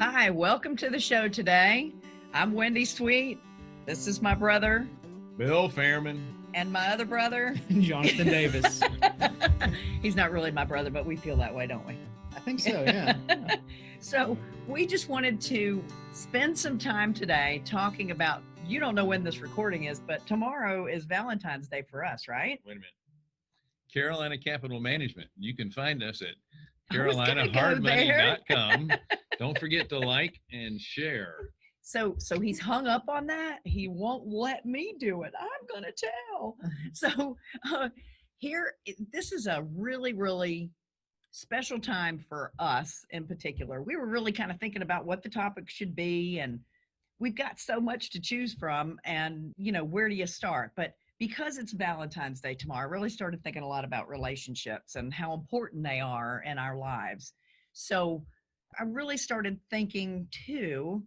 Hi, welcome to the show today. I'm Wendy Sweet. This is my brother Bill Fairman. and my other brother. Jonathan Davis. He's not really my brother, but we feel that way, don't we? I think so, yeah. so we just wanted to spend some time today talking about you don't know when this recording is, but tomorrow is Valentine's Day for us, right? Wait a minute. Carolina Capital Management. You can find us at I was gonna go there. carolinahardmoney.com. Don't forget to like and share. So so he's hung up on that. He won't let me do it. I'm gonna tell. So uh, here, this is a really really special time for us in particular. We were really kind of thinking about what the topic should be, and we've got so much to choose from. And you know, where do you start? But because it's Valentine's Day tomorrow, I really started thinking a lot about relationships and how important they are in our lives. So I really started thinking too,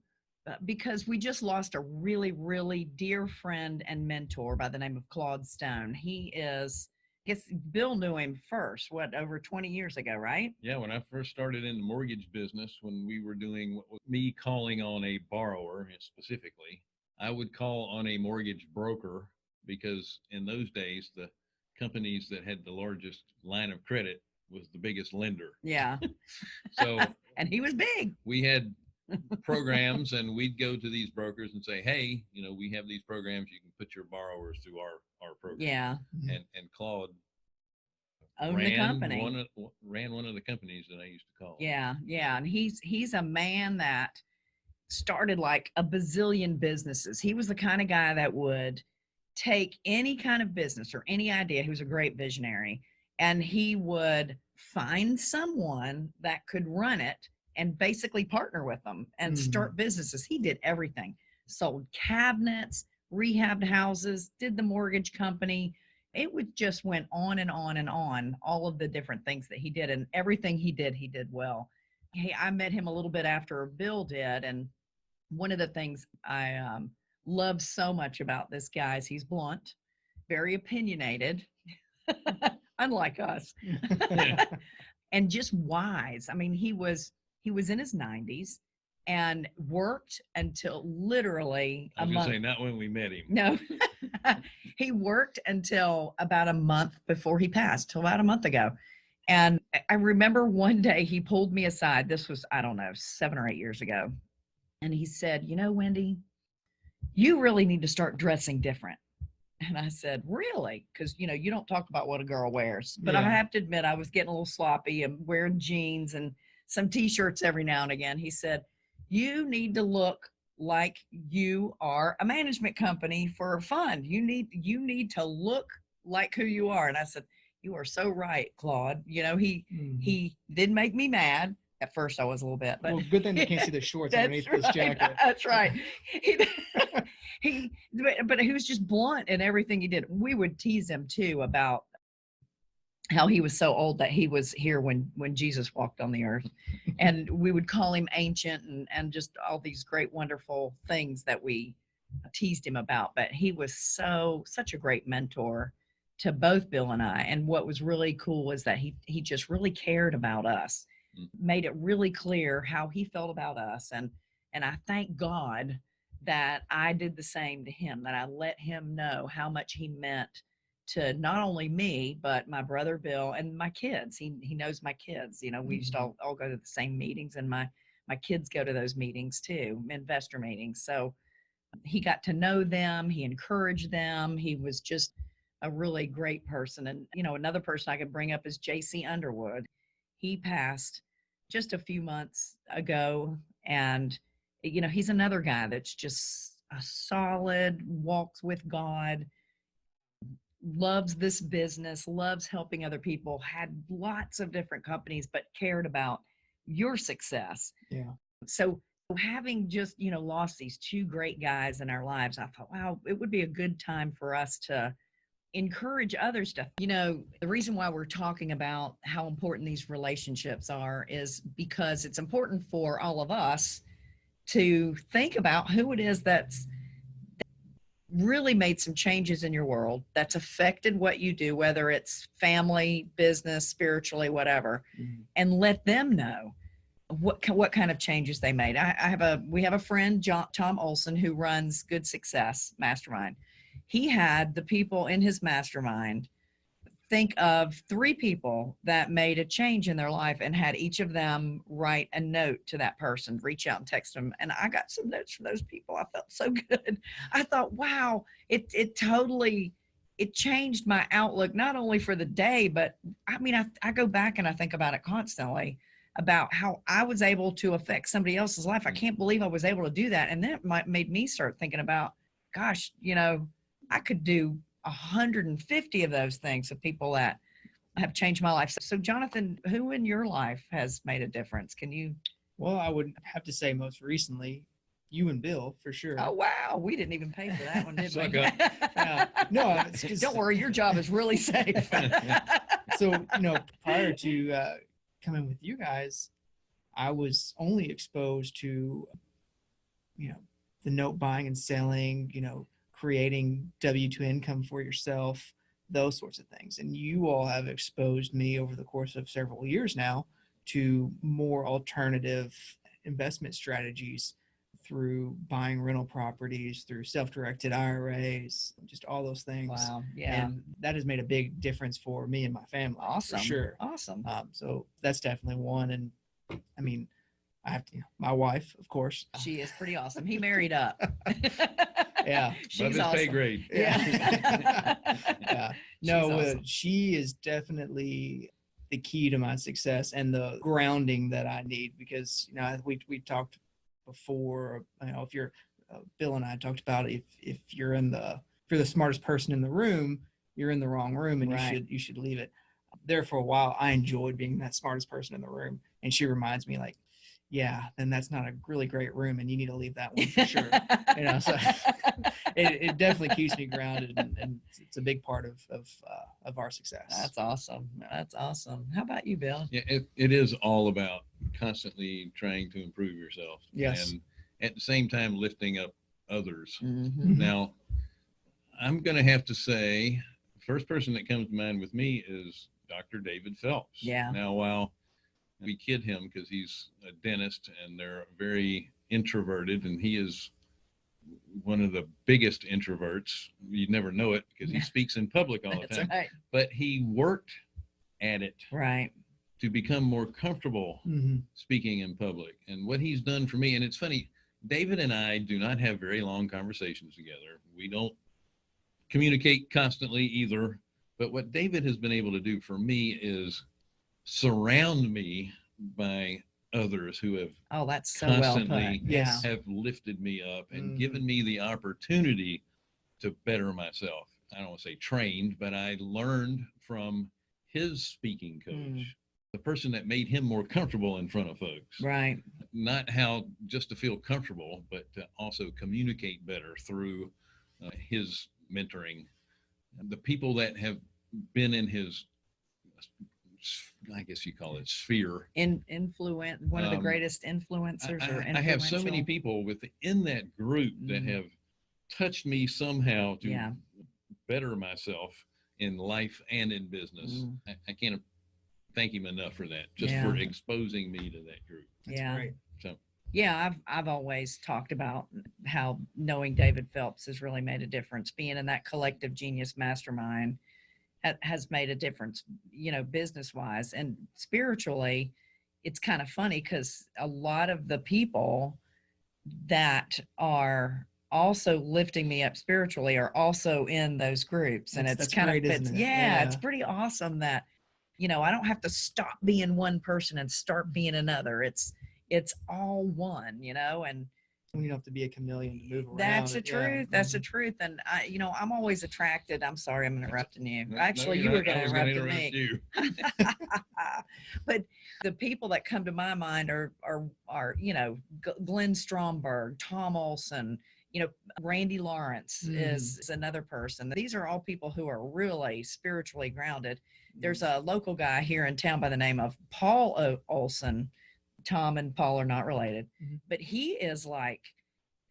uh, because we just lost a really, really dear friend and mentor by the name of Claude Stone. He is, I guess Bill knew him first, what, over 20 years ago, right? Yeah, when I first started in the mortgage business, when we were doing me calling on a borrower specifically, I would call on a mortgage broker because in those days, the companies that had the largest line of credit was the biggest lender. Yeah. So and he was big. we had programs and we'd go to these brokers and say, Hey, you know, we have these programs. You can put your borrowers through our, our program. Yeah. Mm-hmm. And, and Claude Owned the company. One of, ran one of the companies that I used to call. Yeah, yeah, and he's he's a man that started like a bazillion businesses. He was the kind of guy that would take any kind of business or any idea. He was a great visionary, and he would find someone that could run it and basically partner with them and start businesses. He did everything. Sold cabinets, rehabbed houses, did the mortgage company. It would just went on and on and on, all of the different things that he did and everything he did, he did well. Hey, I met him a little bit after Bill did. And one of the things I um, love so much about this guy is he's blunt, very opinionated, unlike us, and just wise. I mean, he was he was in his 90s and worked until literally I a was gonna month. say, not when we met him. No, he worked until about a month before he passed, till about a month ago. And I- I remember one day he pulled me aside. This was, I don't know, seven or eight years ago. And he said, You know, Wendy, you really need to start dressing different. And I said, Really? Because, you know, you don't talk about what a girl wears. But I have to admit, I was getting a little sloppy and wearing jeans and some t shirts every now and again. He said, You need to look like you are a management company for a fund. You need you need to look like who you are. And I said, You are so right, Claude. You know, he Mhm. he did make me mad. At first I was a little bit, but well, good thing they can't see the shorts underneath right. this jacket. That's right. He, he but, but he was just blunt in everything he did. We would tease him too about how he was so old that he was here when when Jesus walked on the earth. and we would call him ancient and and just all these great wonderful things that we teased him about. But he was so such a great mentor to both Bill and I. And what was really cool was that he he just really cared about us Mm. made it really clear how he felt about us and and I thank God that I did the same to him that I let him know how much he meant to not only me but my brother Bill and my kids he he knows my kids you know we used to mm-hmm. all, all go to the same meetings and my my kids go to those meetings too investor meetings so he got to know them he encouraged them he was just a really great person and you know another person I could bring up is JC Underwood. He passed just a few months ago and you know he's another guy that's just a solid walks with god loves this business loves helping other people had lots of different companies but cared about your success Yeah. so having just you know lost these two great guys in our lives i thought wow it would be a good time for us to encourage others to you know the reason why we're talking about how important these relationships are is because it's important for all of us to think about who it is that's really made some changes in your world that's affected what you do whether it's family business spiritually whatever Mhm. and let them know what what kind of changes they made. I, I have a we have a friend, John, Tom Olson, who runs Good Success Mastermind. He had the people in his mastermind think of three people that made a change in their life and had each of them write a note to that person, reach out and text them. And I got some notes from those people. I felt so good. I thought, wow, it it totally it changed my outlook not only for the day, but I mean, I, I go back and I think about it constantly about how I was able to affect somebody else's life. I Mm. can't believe I was able to do that. And that might made me start thinking about, gosh, you know, I could do 150 of those things of people that have changed my life. So, Jonathan, who in your life has made a difference? Can you? Well, I would have to say most recently, you and Bill for sure. Oh, wow. We didn't even pay for that one, did we? Suck. Yeah. No, it's 'cause- Don't worry. Your job is really safe. so you know prior to uh, coming with you guys i was only exposed to you know the note buying and selling you know creating w2 income for yourself those sorts of things and you all have exposed me over the course of several years now to more alternative investment strategies through buying rental properties through self-directed iras just all those things wow. Yeah. and that has made a big difference for me and my family awesome. for sure Awesome. um, so that's definitely one and i mean i have to you know, my wife of course She is pretty awesome. He married up. yeah She's his pay awesome. grade. Yeah. yeah no She's uh, she is definitely the key to my success and the grounding that i need because you know we, we talked before you know if you're uh, bill and i talked about if if you're in the if you're the smartest person in the room you're in the wrong room and Right. you should you should leave it there for a while i enjoyed being that smartest person in the room and she reminds me like yeah then that's not a really great room and you need to leave that one for sure you know so it, it definitely keeps me grounded and, and it's a big part of of uh, of our success That's awesome. That's awesome. How about you, Bill? Yeah, it, it is all about constantly trying to improve yourself. Yes. And at the same time, lifting up others. Mhm. Now, I'm going to have to say, first person that comes to mind with me is Dr. David Phelps. Yeah. Now, while we kid him because he's a dentist and they're very introverted, and he is one of the biggest introverts. You'd never know it because he speaks in public all the time. right. But he worked at it Right. to become more comfortable Mhm. speaking in public and what he's done for me and it's funny david and i do not have very long conversations together we don't communicate constantly either but what david has been able to do for me is surround me by others who have Oh, that's so well put. Constantly, Yeah. yes. have lifted me up and Mhm. given me the opportunity to better myself. I don't want to say trained, but I learned from his speaking coach, Mm. the person that made him more comfortable in front of folks. Right. Not how just to feel comfortable, but to also communicate better through uh, his mentoring. The people that have been in his, I guess you call it sphere, In influent one of the Um, greatest I, influencers or I- I have so many people within that group that Mhm. have touched me somehow to Yeah. better myself in life and in business. Mm. I, I can't thank him enough for that, just Yeah. for exposing me to that group. That's yeah. great. So Yeah, I've I've always talked about how knowing David Phelps has really made a difference. Being in that collective genius mastermind ha- has made a difference, you know, business wise and spiritually. It's kind of funny because a lot of the people that are also lifting me up spiritually are also in those groups, and That's- it's that's kind great, of isn't it? Yeah, it's pretty awesome that you know I don't have to stop being one person and start being another. It's it's all one, you know, and you don't have to be a chameleon to move around that's the it, yeah. truth. That's the mm-hmm. truth. And I, you know, I'm always attracted. I'm sorry, I'm interrupting you. No- no, Actually, you're you were going to was interrupt me. you. but the people that come to my mind are are are you know Glenn Stromberg, Tom Olson, you know Randy Lawrence is, mm. is another person. These are all people who are really spiritually grounded. There's mm. a local guy here in town by the name of Paul o- Olson. Tom and Paul are not related, Mhm. but he is like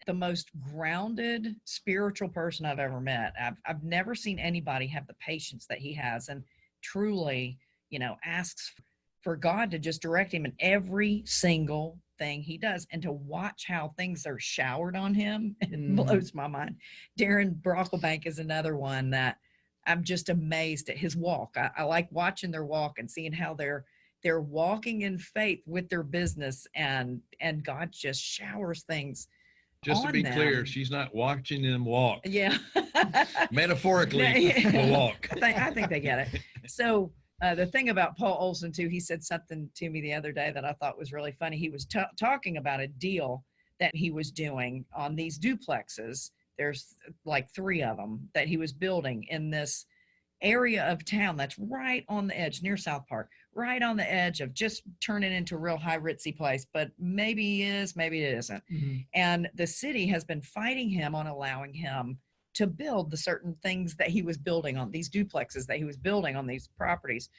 the most grounded spiritual person I've ever met. I've I've never seen anybody have the patience that he has and truly, you know, asks for God to just direct him in every single thing he does and to watch how things are showered on him. It Mhm. blows my mind. Darren Brocklebank is another one that I'm just amazed at his walk. I, I like watching their walk and seeing how they're they're walking in faith with their business and and God just showers things. Just to be clear, she's not watching them walk. Yeah. Metaphorically, walk. I think, I think they get it. So uh, the thing about Paul Olson too, he said something to me the other day that I thought was really funny. He was ta- talking about a deal that he was doing on these duplexes. There's like three of them that he was building in this area of town that's right on the edge near South Park, right on the edge of just turning into a real high ritzy place. But maybe is, maybe it isn't. Mhm. and the city has been fighting him on allowing him to build the certain things that he was building on these duplexes that he was building on these properties.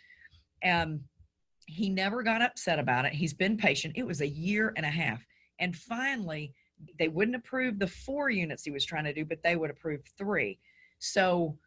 And he never got upset about it. He's been patient. It was a year and a half. And finally they wouldn't approve the four units he was trying to do but they would approve three. So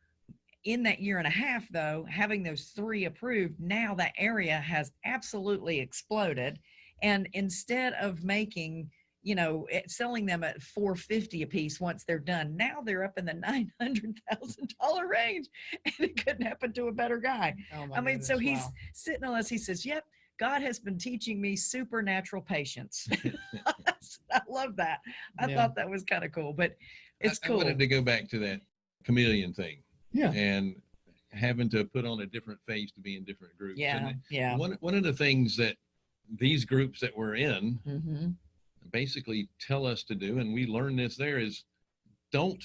in that year and a half though having those three approved now that area has absolutely exploded and instead of making you know, eh, selling them at 450 a piece once they're done. Now they're up in the $900,000 range and it couldn't happen to a better guy. Oh my I mean, so goodness, he's wow. sitting on us. He says, yep, God has been teaching me supernatural patience. I love that. I Yeah. thought that was kind of cool, but it's I, I wanted to go back to that chameleon thing Yeah. and having to put on a different face to be in different groups. yeah. And Yeah. one one of the things that these groups that we're in hmm basically tell us to do, and we learn this there, is don't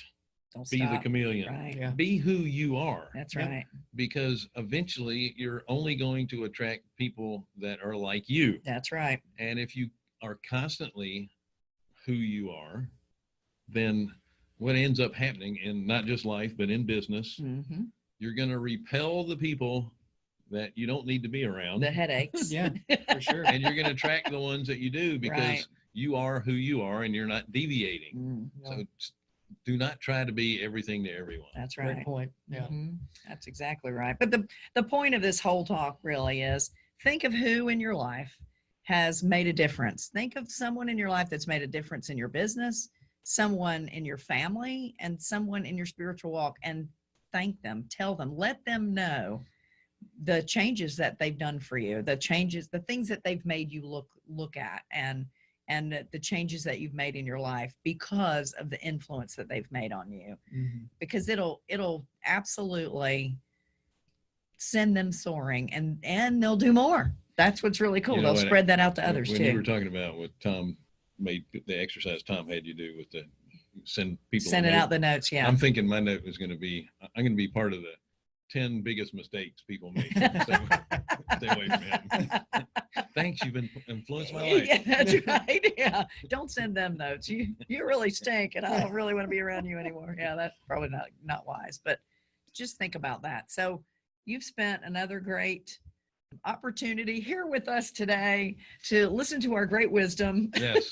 Don't be stop. the chameleon. Right. Yeah. Be who you are. That's Yep. right. because eventually you're only going to attract people that are like you. That's right. And if you are constantly who you are, then what ends up happening in not just life, but in business, hmm you're going to repel the people that you don't need to be around. The headaches. Yeah, for sure. and you're going to attract the ones that you do because Right. you are who you are and you're not deviating. Mm, Yeah, So do not try to be everything to everyone. that's right. great right. point. Yeah. Mhm. That's exactly right. But the the point of this whole talk really is think of who in your life has made a difference. Think of someone in your life that's made a difference in your business, someone in your family, and someone in your spiritual walk and thank them, tell them, let them know the changes that they've done for you, the changes, the things that they've made you look look at and and the changes that you've made in your life because of the influence that they've made on you. Mhm. because it'll it'll absolutely send them soaring and and they'll do more. That's what's really cool. Know they'll spread that out to When- others when you were talking about what Tom made the exercise Tom had you do with the send people sending out the notes yeah I'm thinking my note was going to be I'm going to be part of the 10 biggest mistakes people make. Stay, stay away from him. Thanks, you've been influenced my life. yeah, that's right. Yeah. Don't send them notes. You you really stink and I don't really want to be around you anymore. Yeah, that's probably not not wise. But just think about that. So you've spent another great opportunity here with us today to listen to our great wisdom. Yes.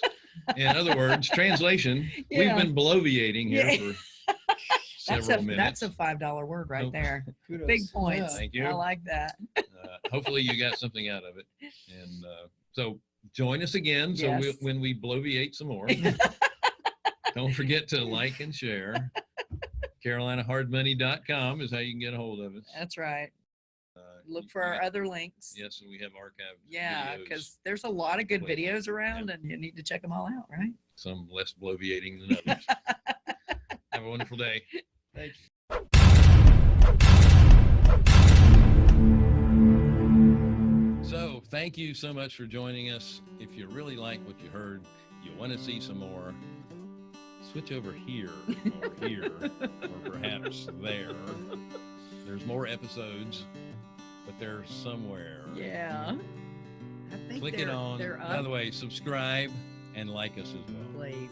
In other words, translation, Yeah. we've been bloviating here Yeah. for That's several a minutes. that's a five dollar word right Oh. there. Kudos. Big Yeah. points. Thank you. I like that. uh, hopefully you got something out of it. And uh, so join us again. So we, Yes. when we bloviate some more, don't forget to like and share. CarolinaHardMoney.com is how you can get a hold of us. That's right. Look for our other links. Yes, and we have archived Yeah, because there's a lot of good videos around and you need to check them all out, right? some less bloviating than others. have a wonderful day. Thank you. So, thank you so much for joining us. If you really like what you heard, you want to see some more, switch over here or here or perhaps there. There's more episodes, but they're somewhere. Yeah. I think Click it on. By the way, subscribe and like us as well. Please.